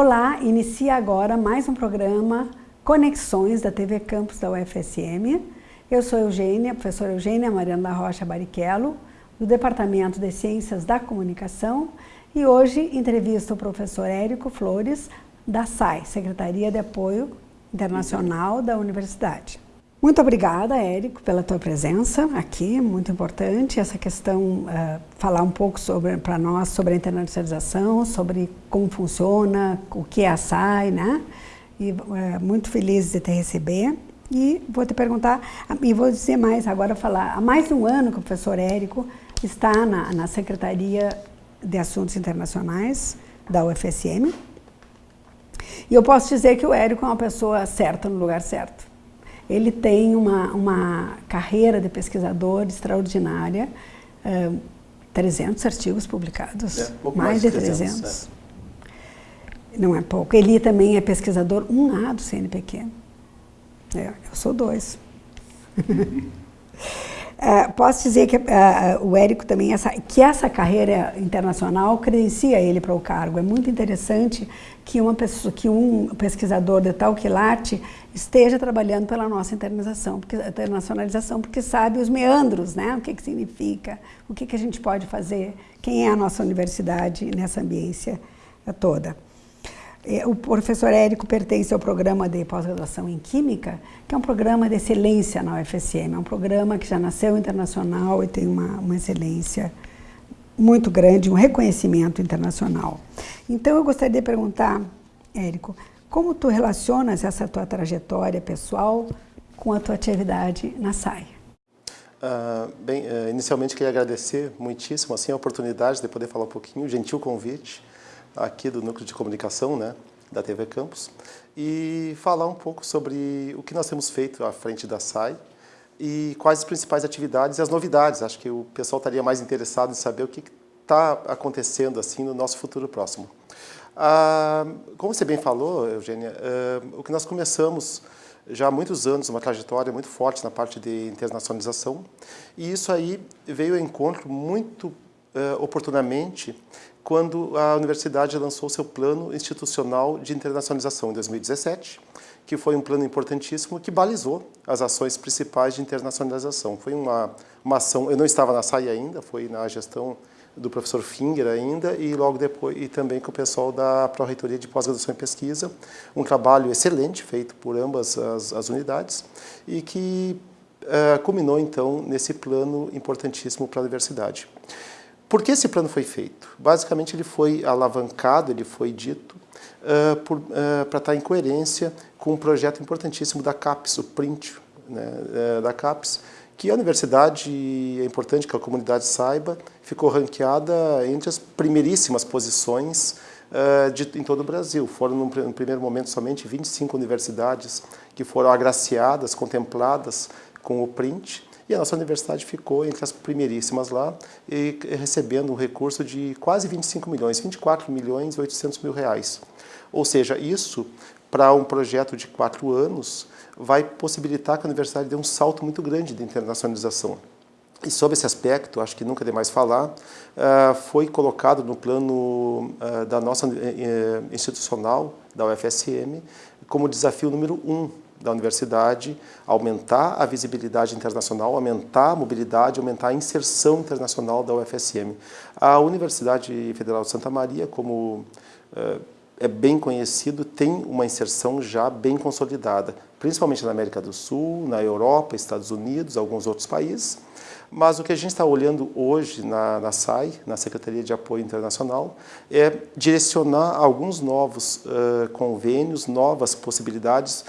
Olá, inicia agora mais um programa Conexões da TV Campus da UFSM. Eu sou Eugênia, professora Eugênia Mariana da Rocha Barichello, do Departamento de Ciências da Comunicação, e hoje entrevisto o professor Érico Flores, da SAI, Secretaria de Apoio Internacional da Universidade. Muito obrigada, Érico, pela tua presença aqui, muito importante essa questão, uh, falar um pouco para nós sobre a internacionalização, sobre como funciona, o que é a SAI, né? E uh, muito feliz de te receber. E vou te perguntar, e vou dizer mais, agora falar, há mais de um ano que o professor Érico está na, na Secretaria de Assuntos Internacionais da UFSM. E eu posso dizer que o Érico é uma pessoa certa no lugar certo ele tem uma, uma carreira de pesquisador extraordinária, uh, 300 artigos publicados, é, mais, mais, de 300. 300 é. Não é pouco. Ele também é pesquisador 1A do CNPq. É, eu sou dois. Uh, posso dizer que uh, o Érico também, essa, que essa carreira internacional credencia ele para o cargo. É muito interessante que, uma pessoa, que um pesquisador de tal quilate esteja trabalhando pela nossa internalização, porque, internacionalização, porque sabe os meandros, né? o que, que significa, o que, que a gente pode fazer, quem é a nossa universidade nessa ambiência toda. É, o professor Érico pertence ao programa de pós-graduação em Química, que é um programa de excelência na UFSM. É um programa que já nasceu internacional e tem uma, uma excelência muito grande, um reconhecimento internacional. Então, eu gostaria de perguntar, Érico, como tu relacionas essa tua trajetória pessoal com a tua atividade na SAI? Uh, bem, uh, inicialmente queria agradecer muitíssimo assim, a oportunidade de poder falar um pouquinho, o gentil convite aqui do Núcleo de Comunicação, né, da TV Campus, e falar um pouco sobre o que nós temos feito à frente da SAI e quais as principais atividades e as novidades. Acho que o pessoal estaria mais interessado em saber o que está acontecendo assim no nosso futuro próximo. Ah, como você bem falou, Eugênia, ah, o que nós começamos já há muitos anos, uma trajetória muito forte na parte de internacionalização, e isso aí veio ao encontro muito ah, oportunamente quando a universidade lançou seu plano institucional de internacionalização em 2017, que foi um plano importantíssimo que balizou as ações principais de internacionalização. Foi uma, uma ação, eu não estava na SAI ainda, foi na gestão do professor Finger ainda e logo depois e também com o pessoal da Pró-Reitoria de Pós-Graduação e Pesquisa, um trabalho excelente feito por ambas as, as unidades e que uh, culminou então nesse plano importantíssimo para a universidade. Por que esse plano foi feito? Basicamente, ele foi alavancado, ele foi dito uh, uh, para estar em coerência com um projeto importantíssimo da CAPES, o PRINT né, uh, da CAPES, que a universidade, é importante que a comunidade saiba, ficou ranqueada entre as primeiríssimas posições de, em todo o Brasil. Foram, num, num primeiro momento, somente 25 universidades que foram agraciadas, contempladas com o PRINT, e a nossa universidade ficou entre as primeiríssimas lá, e recebendo um recurso de quase 25 milhões, 24 milhões e 800 mil reais. Ou seja, isso, para um projeto de quatro anos, vai possibilitar que a universidade dê um salto muito grande de internacionalização. E sobre esse aspecto, acho que nunca é demais falar, ah, foi colocado no plano ah, da nossa eh, eh, institucional, da UFSM, como desafio número um da universidade, aumentar a visibilidade internacional, aumentar a mobilidade, aumentar a inserção internacional da UFSM. A Universidade Federal de Santa Maria, como eh, é bem conhecido, tem uma inserção já bem consolidada, principalmente na América do Sul, na Europa, Estados Unidos, alguns outros países. Mas o que a gente está olhando hoje na, na SAI, na Secretaria de Apoio Internacional, é direcionar alguns novos uh, convênios, novas possibilidades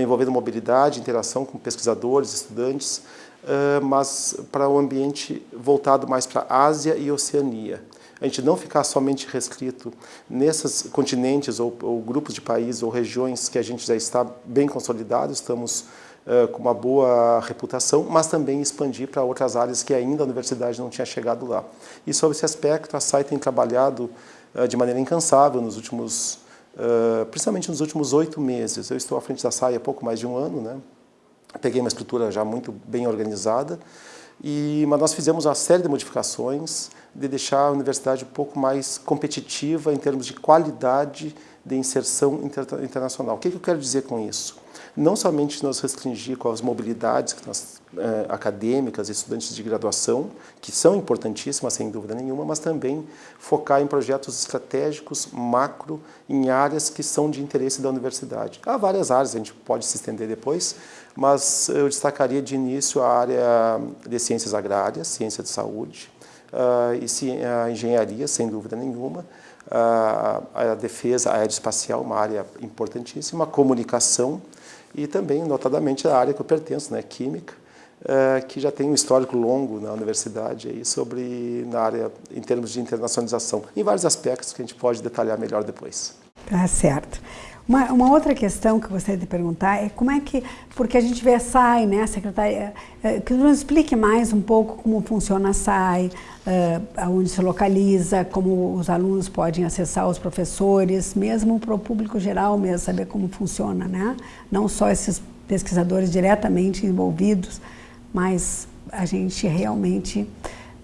envolvendo mobilidade, interação com pesquisadores, estudantes, uh, mas para um ambiente voltado mais para a Ásia e Oceania. A gente não ficar somente restrito nesses continentes ou, ou grupos de países ou regiões que a gente já está bem consolidado, estamos uh, com uma boa reputação, mas também expandir para outras áreas que ainda a universidade não tinha chegado lá. E sobre esse aspecto, a SAI tem trabalhado uh, de maneira incansável nos últimos uh, principalmente nos últimos oito meses. Eu estou à frente da SAI há pouco mais de um ano, né? peguei uma estrutura já muito bem organizada E, mas nós fizemos uma série de modificações de deixar a universidade um pouco mais competitiva em termos de qualidade de inserção inter internacional. O que, que eu quero dizer com isso? Não somente nos restringir com as mobilidades nós, eh, acadêmicas estudantes de graduação, que são importantíssimas, sem dúvida nenhuma, mas também focar em projetos estratégicos, macro, em áreas que são de interesse da universidade. Há várias áreas, a gente pode se estender depois, mas eu destacaria de início a área de ciências agrárias, ciência de saúde, uh, e a engenharia, sem dúvida nenhuma, uh, a defesa aeroespacial, uma área importantíssima, a comunicação e também, notadamente, a área que eu pertenço, né, química, uh, que já tem um histórico longo na universidade aí sobre na área em termos de internacionalização, em vários aspectos que a gente pode detalhar melhor depois. Tá certo. Uma, uma, outra questão que eu gostaria de perguntar é como é que, porque a gente vê a SAI, né, a secretaria, é, que nos explique mais um pouco como funciona a SAI, é, aonde se localiza, como os alunos podem acessar os professores, mesmo para o público geral mesmo, saber como funciona, né? Não só esses pesquisadores diretamente envolvidos, mas a gente realmente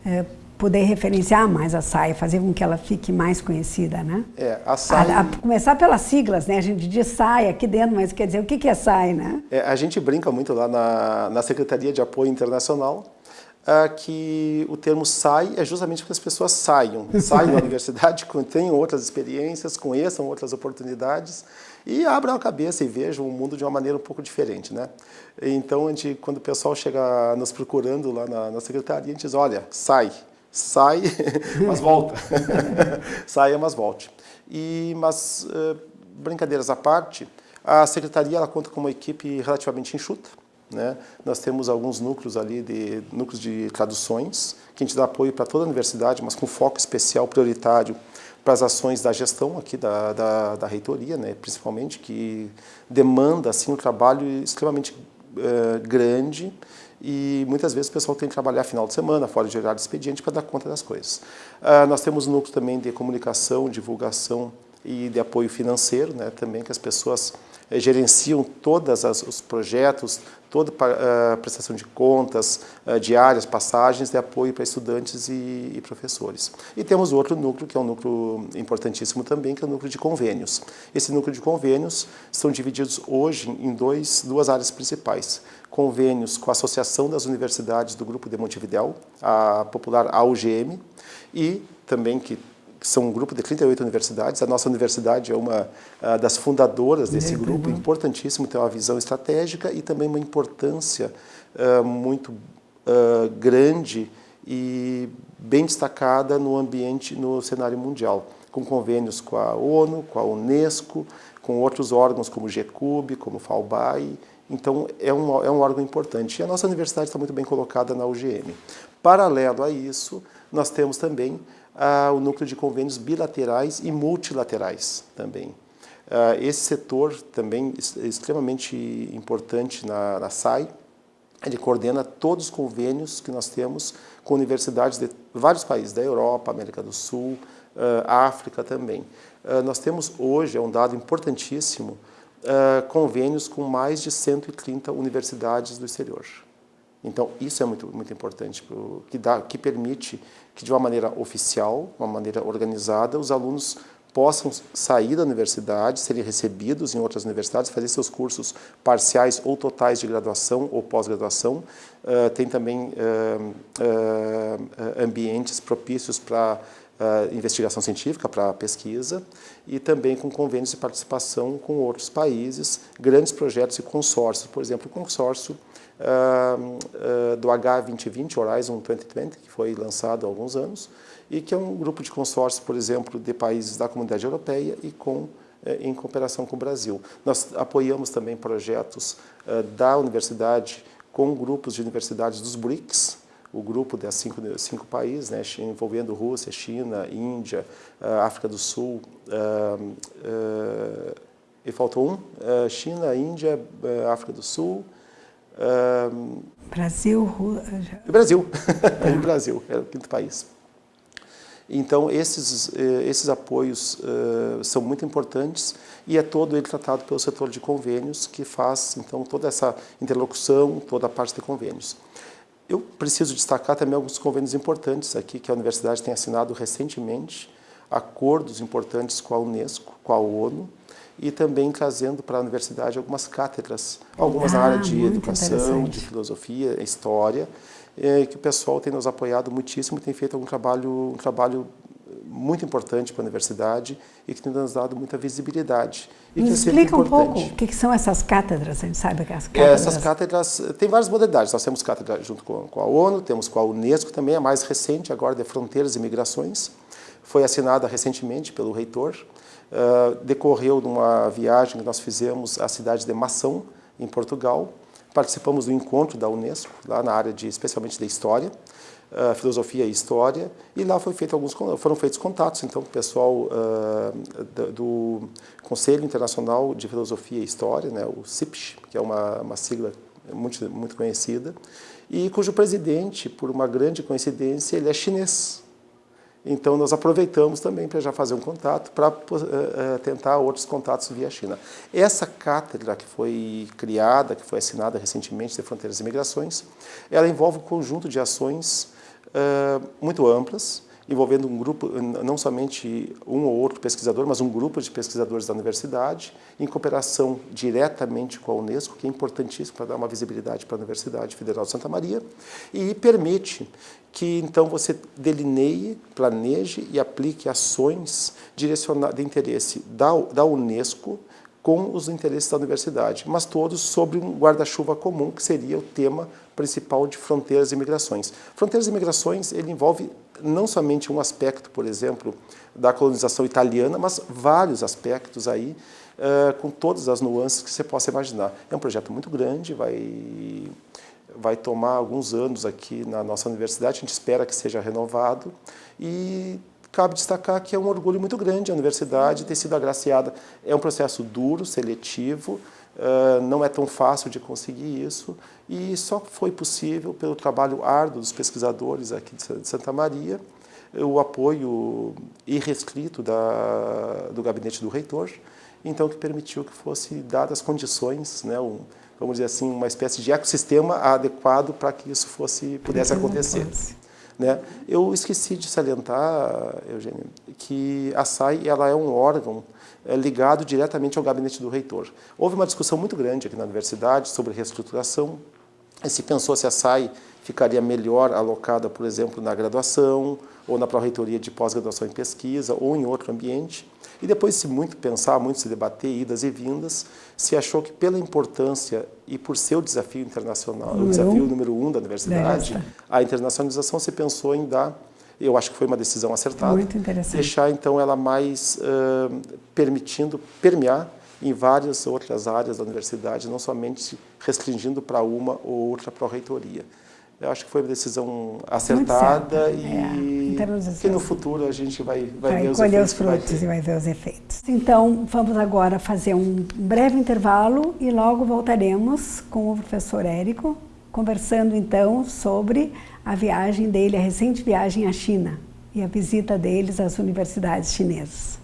é, poder referenciar mais a SAI, fazer com que ela fique mais conhecida, né? É, a SAI... A, a começar pelas siglas, né? A gente diz SAI aqui dentro, mas quer dizer, o que, que é SAI, né? É, a gente brinca muito lá na, na Secretaria de Apoio Internacional, uh, que o termo SAI é justamente para que as pessoas saiam, saiam da universidade, tenham outras experiências, conheçam outras oportunidades e abram a cabeça e vejam o mundo de uma maneira um pouco diferente, né? Então, a gente, quando o pessoal chega nos procurando lá na, na secretaria, a gente diz, olha, sai, sai, mas volta. Saia, mas volte. E, mas, uh, brincadeiras à parte, a secretaria ela conta com uma equipe relativamente enxuta. Né? Nós temos alguns núcleos ali, de núcleos de traduções, que a gente dá apoio para toda a universidade, mas com foco especial, prioritário, para as ações da gestão aqui da, da, da reitoria, né? principalmente, que demanda assim, um trabalho extremamente uh, grande e muitas vezes o pessoal tem que trabalhar final de semana, fora de horário expediente, para dar conta das coisas. Uh, nós temos um núcleo também de comunicação, divulgação e de apoio financeiro, né, também que as pessoas gerenciam todos os projetos, toda a uh, prestação de contas, uh, diárias, passagens de apoio para estudantes e, e, professores. E temos outro núcleo, que é um núcleo importantíssimo também, que é o núcleo de convênios. Esse núcleo de convênios são divididos hoje em dois, duas áreas principais. Convênios com a Associação das Universidades do Grupo de Montevidéu, a popular AUGM, e também que são um grupo de 38 universidades. A nossa universidade é uma uh, das fundadoras desse é, grupo, importantíssimo, tem uma visão estratégica e também uma importância uh, muito uh, grande e bem destacada no ambiente, no cenário mundial, com convênios com a ONU, com a Unesco, com outros órgãos como o GCUB, como o FAUBAI. Então, é um, é um órgão importante. E a nossa universidade está muito bem colocada na UGM. Paralelo a isso, nós temos também ah, o núcleo de convênios bilaterais e multilaterais também. Ah, esse setor também é extremamente importante na, na SAI, ele coordena todos os convênios que nós temos com universidades de vários países, da Europa, América do Sul, África também. Nós temos hoje, é um dado importantíssimo, convênios com mais de 130 universidades do exterior. Então, isso é muito, muito importante, que, dá, que permite que, de uma maneira oficial, uma maneira organizada, os alunos possam sair da universidade, serem recebidos em outras universidades, fazer seus cursos parciais ou totais de graduação ou pós-graduação. Uh, tem também uh, uh, ambientes propícios para investigação científica, para pesquisa, e também com convênios de participação com outros países, grandes projetos e consórcios, por exemplo, o consórcio do H2020, Horizon 2020, que foi lançado há alguns anos, e que é um grupo de consórcio, por exemplo, de países da comunidade europeia e com eh, em cooperação com o Brasil. Nós apoiamos também projetos uh, da universidade com grupos de universidades dos BRICS, o grupo das cinco, cinco países, né, envolvendo Rússia, China, Índia, uh, África do Sul, e faltou um, China, Índia, África do Sul, um, Brasil? Brasil, o Brasil, é o quinto país. Então, esses, eh, esses apoios uh, são muito importantes e é todo ele tratado pelo setor de convênios que faz, então, toda essa interlocução, toda a parte de convênios. eu preciso destacar também alguns convênios importantes aqui que a universidade tem assinado recentemente, acordos importantes com a Unesco, com a ONU, e também trazendo para a universidade algumas cátedras, algumas ah, na área de educação, de filosofia, história, é, que o pessoal tem nos apoiado muitíssimo, tem feito um trabalho, um trabalho muito importante para a universidade e que tem nos dado muita visibilidade. E que é explica um pouco o que, são essas cátedras, a gente sabe que as cátedras... Essas cátedras, tem várias modalidades, nós temos cátedra junto com, com a ONU, temos com a Unesco também, a mais recente agora de Fronteiras e Migrações, foi assinada recentemente pelo reitor, uh, decorreu de uma viagem que nós fizemos à cidade de Mação, em Portugal, participamos do encontro da Unesco, lá na área de, especialmente de História, uh, Filosofia e História, e lá foi feito alguns, foram feitos contatos, então, com o pessoal uh, do Conselho Internacional de Filosofia e História, né, o CIPS, que é uma, uma sigla muito, muito conhecida, e cujo presidente, por uma grande coincidência, ele é chinês. Então, nós aproveitamos também para já fazer um contato, para uh, uh, tentar outros contatos via China. Essa cátedra que foi criada, que foi assinada recentemente de Fronteiras e Migrações, ela envolve um conjunto de ações uh, muito amplas, envolvendo um grupo, não somente um ou outro pesquisador, mas um grupo de pesquisadores da universidade, em cooperação diretamente com a Unesco, que é importantíssimo para dar uma visibilidade para a Universidade Federal de Santa Maria, e permite que então você delineie, planeje e aplique ações direcionadas de interesse da, da Unesco com os interesses da universidade, mas todos sobre um guarda-chuva comum, que seria o tema principal de fronteiras e migrações. Fronteiras e migrações, ele envolve não somente um aspecto, por exemplo, da colonização italiana, mas vários aspectos aí, uh, com todas as nuances que você possa imaginar. É um projeto muito grande, vai, vai tomar alguns anos aqui na nossa universidade, a gente espera que seja renovado, e cabe destacar que é um orgulho muito grande a universidade ter sido agraciada. É um processo duro, seletivo, uh, não é tão fácil de conseguir isso, e só foi possível pelo trabalho árduo dos pesquisadores aqui de Santa Maria, o apoio irrestrito da, do gabinete do reitor, então que permitiu que fosse dadas condições, né, um, vamos dizer assim, uma espécie de ecossistema adequado para que isso fosse pudesse acontecer. Né? Eu esqueci de salientar, Eugênio, que a SAI ela é um órgão é, ligado diretamente ao gabinete do reitor. Houve uma discussão muito grande aqui na universidade sobre reestruturação, se pensou se a SAI ficaria melhor alocada, por exemplo, na graduação, ou na pró-reitoria de pós-graduação em pesquisa, ou em outro ambiente. E depois de se muito pensar, muito se debater, idas e vindas, se achou que pela importância e por ser o desafio internacional, número o desafio um. número um da universidade, Desta. a internacionalização se pensou em dar, eu acho que foi uma decisão acertada, muito deixar então ela mais uh, permitindo permear em várias outras áreas da universidade, não somente restringindo para uma ou outra pró-reitoria. Eu acho que foi uma decisão acertada e é, que no futuro a gente vai, vai, vai ver os colher os frutos e vai ver os efeitos. Então, vamos agora fazer um breve intervalo e logo voltaremos com o professor Érico, conversando então sobre a viagem dele, a recente viagem à China e a visita deles às universidades chinesas.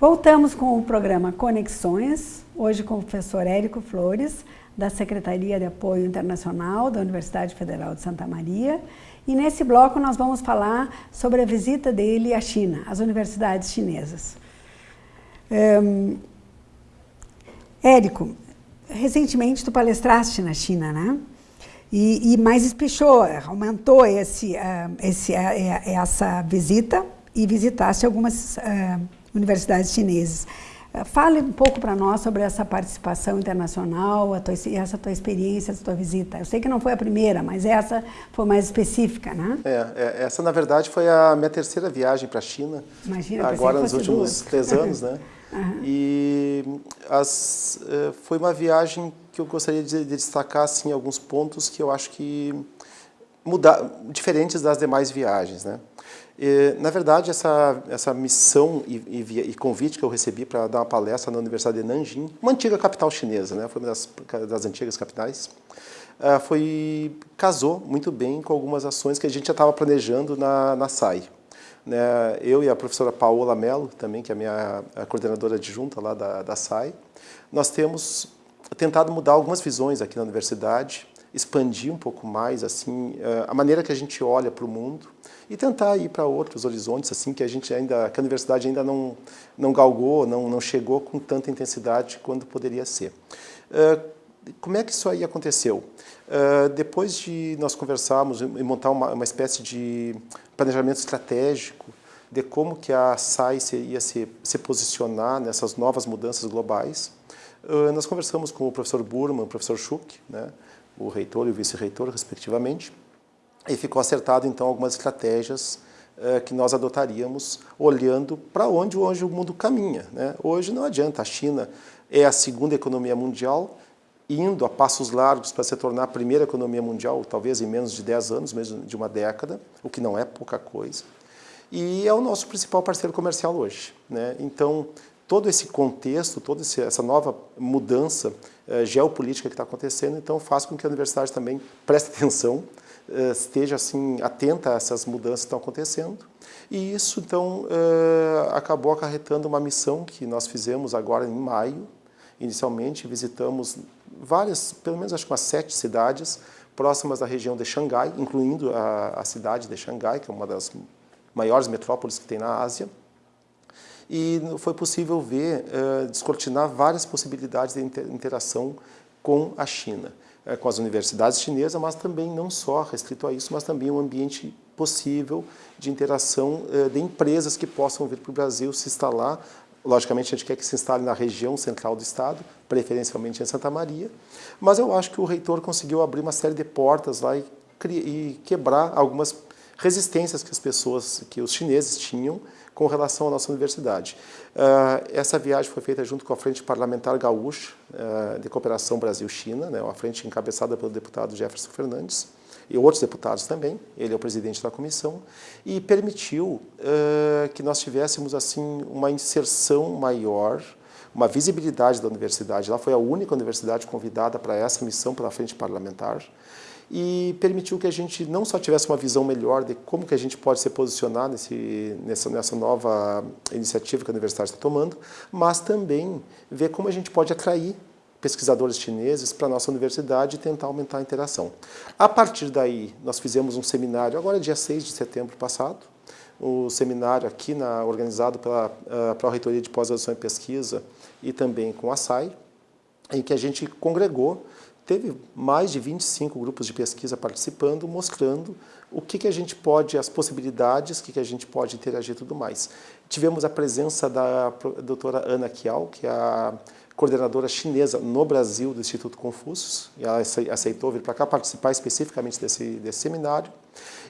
Voltamos com o programa Conexões, hoje com o professor Érico Flores, da Secretaria de Apoio Internacional da Universidade Federal de Santa Maria. E nesse bloco nós vamos falar sobre a visita dele à China, às universidades chinesas. Um, Érico, recentemente tu palestraste na China, né? E, e mais espichou, aumentou esse, uh, esse, uh, essa visita e visitaste algumas uh, universidades chinesas. Eh, fale um pouco para nós sobre essa participação internacional, tua, essa tua experiência, essa tua visita. Eu sei que não foi a primeira, mas essa foi mais específica, né? É, é essa na verdade foi a minha terceira viagem para a China. Imagina, agora nos últimos duas. três anos, né? Uhum. E as, eh, foi uma viagem que eu gostaria de, de destacar assim alguns pontos que eu acho que diferentes das demais viagens, né? E, na verdade, essa, essa missão e, e, e convite que eu recebi para dar uma palestra na Universidade de Nanjing, uma antiga capital chinesa, né? foi uma das, das antigas capitais, uh, foi, casou muito bem com algumas ações que a gente já estava planejando na, na SAI. né, eu e a professora Paola Mello, também, que é a minha a coordenadora adjunta lá da, da SAI, nós temos tentado mudar algumas visões aqui na universidade, expandir um pouco mais assim eh, a maneira que a gente olha para o mundo e tentar ir para outros horizontes assim que a gente ainda que a universidade ainda não não galgou, não não chegou com tanta intensidade quanto poderia ser. Eh, como é que isso aí aconteceu? Uh, depois de nós conversarmos e montar uma, uma, espécie de planejamento estratégico de como que a SAI ia se, se posicionar nessas novas mudanças globais, nós conversamos com o professor Burman, o professor Schuch, né, o reitor e o vice-reitor, respectivamente, e ficou acertado, então, algumas estratégias uh, que nós adotaríamos olhando para onde hoje o mundo caminha. Né? Hoje não adianta, a China é a segunda economia mundial, indo a passos largos para se tornar a primeira economia mundial, talvez em menos de 10 anos, mesmo de uma década, o que não é pouca coisa. E é o nosso principal parceiro comercial hoje. Né? Então, todo esse contexto, toda essa nova mudança eh, geopolítica que está acontecendo, então faz com que a universidade também preste atenção, eh, esteja assim atenta a essas mudanças que estão acontecendo. E isso, então, eh, acabou acarretando uma missão que nós fizemos agora em maio. Inicialmente, visitamos várias, pelo menos acho que umas sete cidades próximas da região de Xangai, incluindo a, a cidade de Xangai, que é uma das maiores metrópoles que tem na Ásia. E foi possível ver, uh, descortinar várias possibilidades de interação com a China, uh, com as universidades chinesas, mas também não só restrito a isso, mas também um ambiente possível de interação uh, de empresas que possam vir para o Brasil se instalar. Logicamente, a gente quer que se instale na região central do Estado, preferencialmente em Santa Maria, mas eu acho que o reitor conseguiu abrir uma série de portas lá e, e quebrar algumas resistências que as pessoas, que os chineses tinham com relação à nossa universidade. Uh, essa viagem foi feita junto com a Frente Parlamentar Gaúcha uh, de Cooperação Brasil-China, né, uma frente encabeçada pelo deputado Jefferson Fernandes, e outros deputados também, ele é o presidente da comissão, e permitiu uh, que nós tivéssemos assim uma inserção maior, uma visibilidade da universidade. Ela foi a única universidade convidada para essa missão pela frente parlamentar e permitiu que a gente não só tivesse uma visão melhor de como que a gente pode se posicionar nesse, nessa, nessa nova iniciativa que a universidade está tomando, mas também ver como a gente pode atrair pesquisadores chineses para a nossa universidade e tentar aumentar a interação. A partir daí, nós fizemos um seminário, agora dia 6 de setembro passado, o seminário aqui na, organizado pela uh, Pró-Reitoria de Pós-Graduação e Pesquisa e também com a SAI, em que a gente congregou, teve mais de 25 grupos de pesquisa participando, mostrando o que, que a gente pode, as possibilidades, o que, que a gente pode interagir e tudo mais. Tivemos a presença da doutora Ana Kiao, que é a coordenadora chinesa no Brasil do Instituto Confúcio, e ela aceitou vir para cá participar especificamente desse, desse seminário.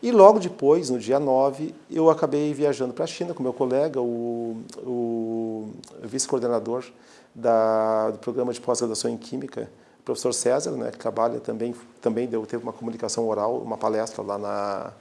E logo depois, no dia 9, eu acabei viajando para a China com meu colega, o, o vice-coordenador do programa de pós-graduação em Química, o professor César, né, que trabalha também, também deu, teve uma comunicação oral, uma palestra lá na,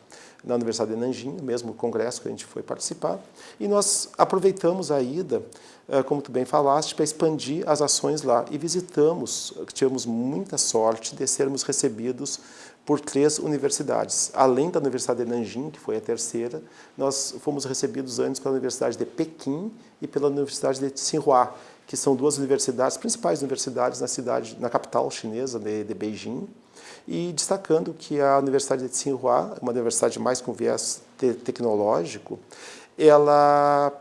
na Universidade de Nanjing, no mesmo congresso que a gente foi participar, e nós aproveitamos a ida, eh, como tu bem falaste, para expandir as ações lá, e visitamos, tivemos muita sorte de sermos recebidos por três universidades. Além da Universidade de Nanjing, que foi a terceira, nós fomos recebidos antes pela Universidade de Pequim e pela Universidade de Tsinghua, que são duas universidades, principais universidades na cidade, na capital chinesa de, de Beijing, e destacando que a Universidade de Tsinghua, uma universidade mais com viés te tecnológico, ela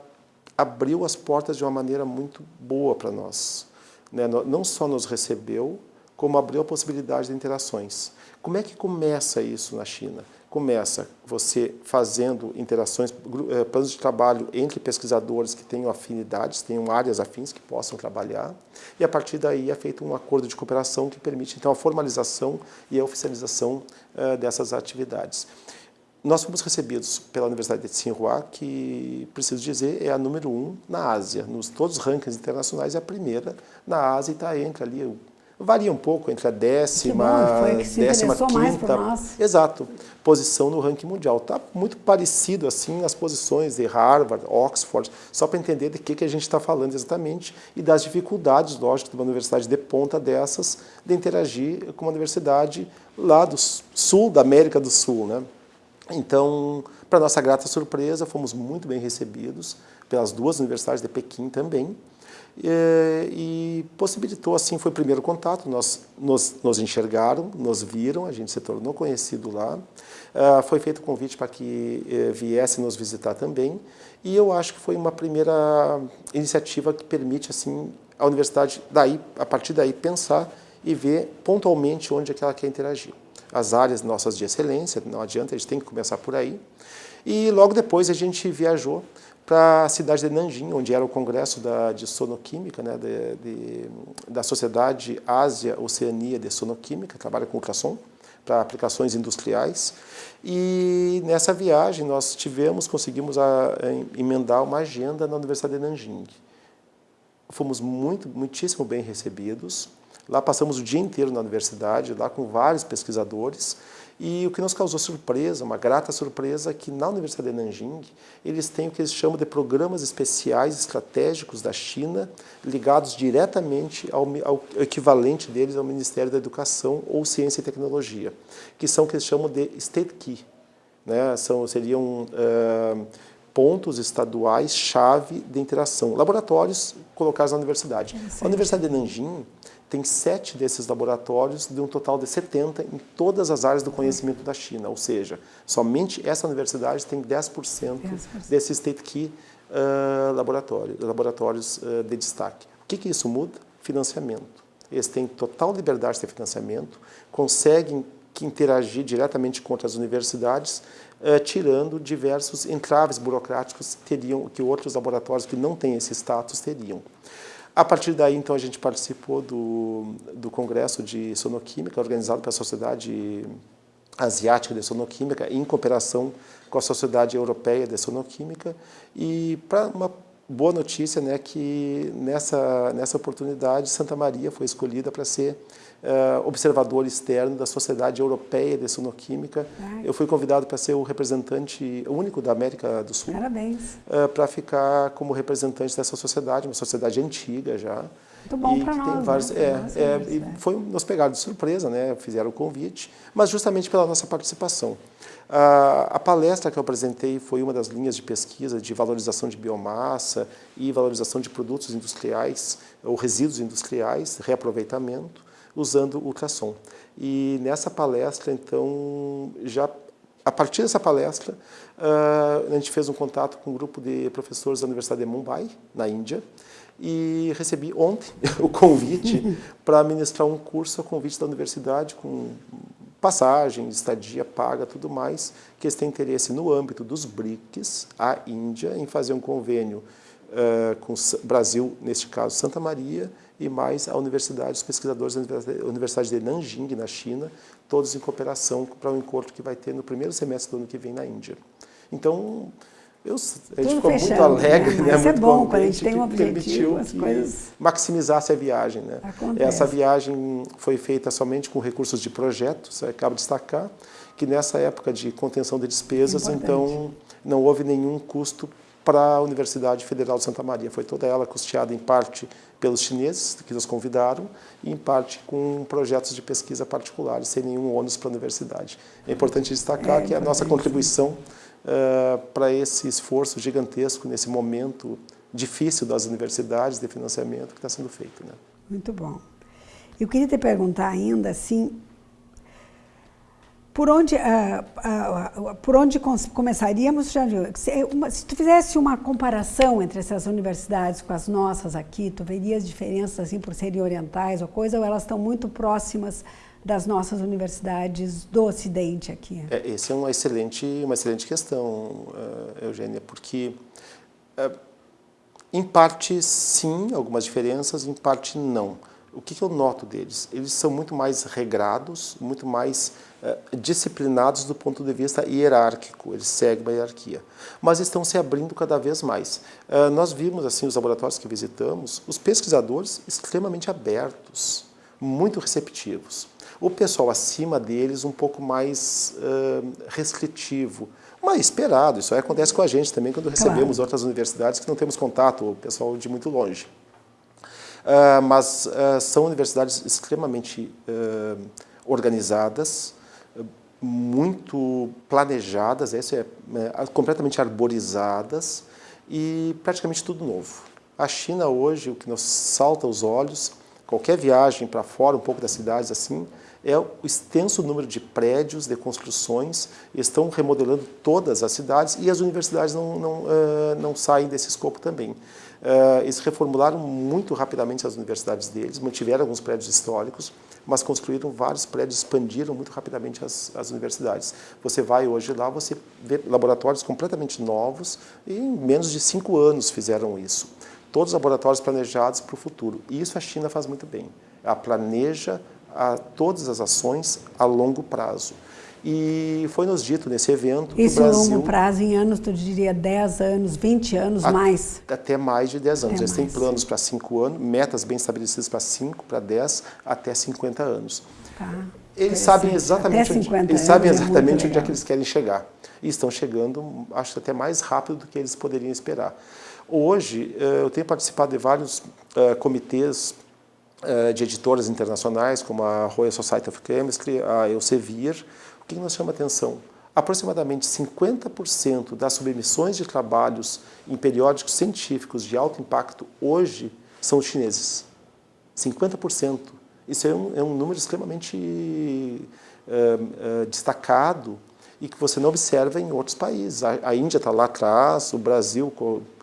abriu as portas de uma maneira muito boa para nós. Né? Não só nos recebeu, como abriu a possibilidade de interações. Como é que começa isso na China? começa você fazendo interações, eh, planos de trabalho entre pesquisadores que tenham afinidades, tenham áreas afins que possam trabalhar, e a partir daí é feito um acordo de cooperação que permite então a formalização e a oficialização uh, dessas atividades. Nós fomos recebidos pela Universidade de Tsinghua, que, preciso dizer, é a número um na Ásia. Nos todos os rankings internacionais, é a primeira na Ásia e está entre ali varia um pouco entre a décima, bom, décima quinta, exato, posição no ranking mundial. Está muito parecido assim as posições de Harvard, Oxford, só para entender de que, que a gente está falando exatamente e das dificuldades, lógico, de uma universidade de ponta dessas de interagir com uma universidade lá do sul da América do Sul, né? Então, para nossa grata surpresa, fomos muito bem recebidos pelas duas universidades de Pequim também, e, e, possibilitou, assim, foi o primeiro contato, nós, nos, nos enxergaram, nos viram, a gente se tornou conhecido lá, uh, foi feito o convite para que uh, viesse nos visitar também, e eu acho que foi uma primeira iniciativa que permite, assim, a universidade, daí, a partir daí, pensar e ver pontualmente onde é que ela quer interagir. As áreas nossas de excelência, não adianta, a gente tem que começar por aí, e logo depois a gente viajou para a cidade de Nanjing, onde era o congresso da, de sonoquímica, né, de, de, da Sociedade Ásia-Oceania de Sonoquímica, trabalha com ultrassom, para aplicações industriais. E nessa viagem nós tivemos, conseguimos a, a emendar uma agenda na Universidade de Nanjing. Fomos muito, muitíssimo bem recebidos. Lá passamos o dia inteiro na universidade, lá com vários pesquisadores, e o que nos causou surpresa, uma grata surpresa, é que na Universidade de Nanjing eles têm o que eles chamam de programas especiais estratégicos da China, ligados diretamente ao, ao equivalente deles ao Ministério da Educação ou Ciência e Tecnologia, que são o que eles chamam de State Key. Né? São, seriam uh, pontos estaduais chave de interação, laboratórios colocados na universidade. A Universidade de Nanjing tem sete desses laboratórios, de um total de 70 em todas as áreas do conhecimento da China, ou seja, somente essa universidade tem 10%, 10%. desses State Key uh, laboratórios, laboratórios uh, de destaque. O que, que isso muda? Financiamento. Eles têm total liberdade de financiamento, conseguem interagir diretamente com outras universidades, uh, tirando diversos entraves burocráticos teriam, que outros laboratórios que não têm esse status teriam. A partir daí, então, a gente participou do, do Congresso de Sonoquímica, organizado pela Sociedade Asiática de Sonoquímica, em cooperação com a Sociedade Europeia de Sonoquímica, e para uma boa notícia, né, que nessa, nessa oportunidade Santa Maria foi escolhida para ser uh, observador externo da Sociedade Europeia de Sonoquímica. Ai. Eu fui convidado para ser o representante único da América do Sul. Parabéns. Uh, para ficar como representante dessa sociedade, uma sociedade antiga já. Muito bom para nós, vários, né? é, é, e foi nos pegaram de surpresa, né? fizeram o convite, mas justamente pela nossa participação. A, a, palestra que eu apresentei foi uma das linhas de pesquisa de valorização de biomassa e valorização de produtos industriais ou resíduos industriais, reaproveitamento usando ultrassom. E nessa palestra, então, já a partir dessa palestra, uh, a gente fez um contato com um grupo de professores da Universidade de Mumbai, na Índia, e recebi ontem o convite para ministrar um curso a convite da universidade com passagem, estadia paga, tudo mais, que eles têm interesse no âmbito dos BRICS, a Índia, em fazer um convênio uh, com o Brasil, neste caso Santa Maria, e mais a universidade, os pesquisadores da Universidade de Nanjing, na China, todos em cooperação para um encontro que vai ter no primeiro semestre do ano que vem na Índia. Então, eu, a gente ficou fechando, muito alegre, né? Mas muito é bom quando a gente tem um objetivo, as coisas... maximizasse a viagem. Né? Essa viagem foi feita somente com recursos de projetos, acabo de destacar, que nessa época de contenção de despesas, Importante. então não houve nenhum custo para a Universidade Federal de Santa Maria. Foi toda ela custeada em parte pelos chineses, que nos convidaram, e em parte com projetos de pesquisa particulares, sem nenhum ônus para a universidade. É importante destacar é, que a nossa contribuição uh, para esse esforço gigantesco, nesse momento difícil das universidades de financiamento que está sendo feito. Né? Muito bom. Eu queria te perguntar ainda, assim, por onde, uh, uh, por onde começaríamos, já viu, se, tu fizesse uma comparação entre essas universidades com as nossas aqui, tu verias diferenças assim por serem orientais ou coisa, ou elas estão muito próximas das nossas universidades do Ocidente aqui? É, essa é uma excelente, uma excelente questão, uh, Eugênia, porque em parte sim, algumas diferenças, em parte não. O que, que eu noto deles? Eles são muito mais regrados, muito mais eh, disciplinados do ponto de vista hierárquico, eles seguem uma hierarquia, mas estão se abrindo cada vez mais. Uh, nós vimos assim os laboratórios que visitamos, os pesquisadores extremamente abertos, muito receptivos. O pessoal acima deles um pouco mais uh, restritivo, mas esperado, isso acontece com a gente também quando recebemos claro. outras universidades que não temos contato, o pessoal de muito longe. Uh, mas uh, são universidades extremamente uh, organizadas, muito planejadas, essa é, é, completamente arborizadas e praticamente tudo novo. A China hoje, o que nos salta aos olhos, qualquer viagem para fora, um pouco das cidades assim, é o extenso número de prédios, de construções, estão remodelando todas as cidades e as universidades não, não, uh, não saem desse escopo também. Uh, eles reformularam muito rapidamente as universidades deles, mantiveram alguns prédios históricos, mas construíram vários prédios, expandiram muito rapidamente as, as universidades. Você vai hoje lá, você vê laboratórios completamente novos e em menos de cinco anos fizeram isso. Todos os laboratórios planejados para o futuro. E isso a China faz muito bem. Ela planeja a todas as ações a longo prazo. E foi nos dito nesse evento Isso que o Brasil... longo prazo, em anos, tu diria 10 anos, 20 anos, a, mais? Até mais de 10 anos. Até Eles mais. têm planos para 5 anos, metas bem estabelecidas para 5, para 10, até 50 anos. Tá. Eles sabem exatamente, até onde, eles sabem é exatamente é onde é que eles querem chegar. E estão chegando, acho até mais rápido do que eles poderiam esperar. Hoje, eh, eu tenho participado de vários uh, comitês de editoras internacionais, como a Royal Society of Chemistry, a Elsevier. O que nos chama atenção? Aproximadamente 50% das submissões de trabalhos em periódicos científicos de alto impacto hoje são chineses. 50%. Isso é um, é um número extremamente uh, uh, destacado e que você não observa em outros países. A, a Índia está lá atrás, o Brasil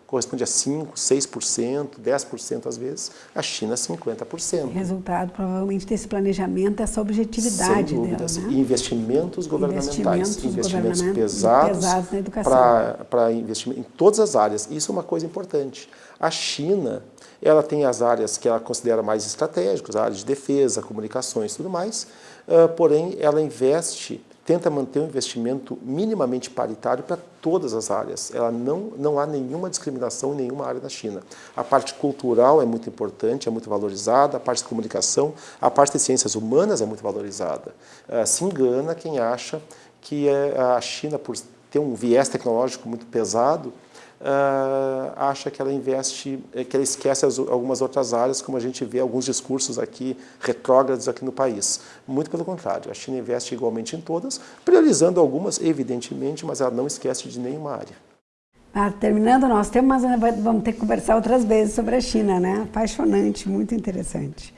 corresponde a 5%, 6%, 10% às vezes, a China 50%. Resultado provavelmente desse planejamento, dessa objetividade Sem dúvidas. dela. Né? investimentos governamentais, investimentos, investimentos pesados, pesados na educação. para investimento em todas as áreas. Isso é uma coisa importante. A China, ela tem as áreas que ela considera mais estratégicas, a área de defesa, comunicações e tudo mais, uh, porém ela investe tenta manter um investimento minimamente paritário para todas as áreas. Ela não, não há nenhuma discriminação em nenhuma área da China. A parte cultural é muito importante, é muito valorizada, a parte de comunicação, a parte de ciências humanas é muito valorizada. Uh, se engana quem acha que eh, a China, por ter um viés tecnológico muito pesado, uh, acha que ela investe, eh, que ela esquece as, algumas outras áreas, como a gente vê alguns discursos aqui retrógrados aqui no país. Muito pelo contrário, a China investe igualmente em todas, priorizando algumas, evidentemente, mas ela não esquece de nenhuma área. Ah, terminando o nosso tema, mas vamos ter que conversar outras vezes sobre a China, né? Apaixonante, muito interessante.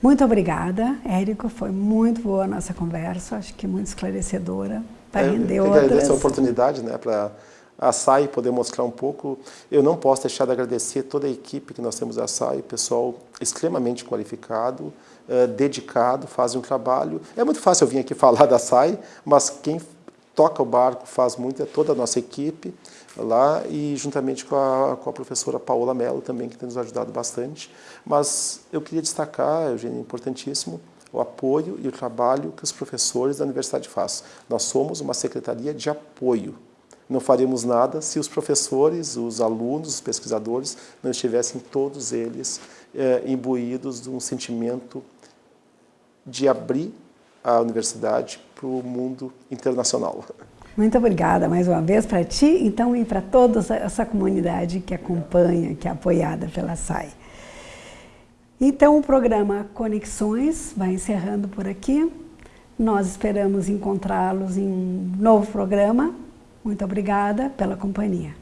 Muito obrigada, Érico. Foi muito boa a nossa conversa, acho que muito esclarecedora. Para render eu, eu outras. agradeço a oportunidade né, para a SAI poder mostrar um pouco. Eu não posso deixar de agradecer toda a equipe que nós temos da SAI, pessoal extremamente qualificado, uh, dedicado, fazem um trabalho. É muito fácil eu vir aqui falar da SAI, mas quem toca o barco faz muito é toda a nossa equipe lá e juntamente com a, com a professora Paola Mello também, que tem nos ajudado bastante. Mas eu queria destacar, Eugênio, importantíssimo, o apoio e o trabalho que os professores da universidade fazem. Nós somos uma secretaria de apoio não faríamos nada se os professores, os alunos, os pesquisadores não estivessem todos eles é, imbuídos de um sentimento de abrir a universidade para o mundo internacional. Muito obrigada mais uma vez para ti então, e para toda essa comunidade que acompanha, que é apoiada pela SAI. Então, o programa Conexões vai encerrando por aqui. Nós esperamos encontrá-los em um novo programa muito obrigada pela companhia.